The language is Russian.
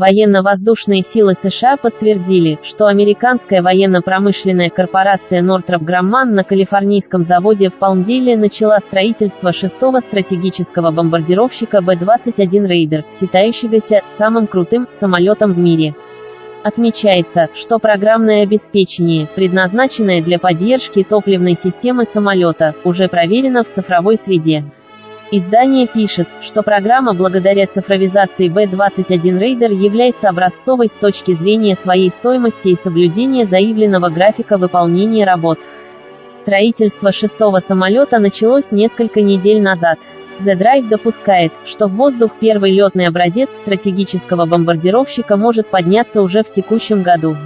Военно-воздушные силы США подтвердили, что американская военно-промышленная корпорация Northrop Grumman на калифорнийском заводе в Палмдейле начала строительство шестого стратегического бомбардировщика Б-21 Рейдер, считающегося самым крутым самолетом в мире. Отмечается, что программное обеспечение, предназначенное для поддержки топливной системы самолета, уже проверено в цифровой среде. Издание пишет, что программа благодаря цифровизации B-21 Raider является образцовой с точки зрения своей стоимости и соблюдения заявленного графика выполнения работ. Строительство шестого самолета началось несколько недель назад. The Drive допускает, что в воздух первый летный образец стратегического бомбардировщика может подняться уже в текущем году.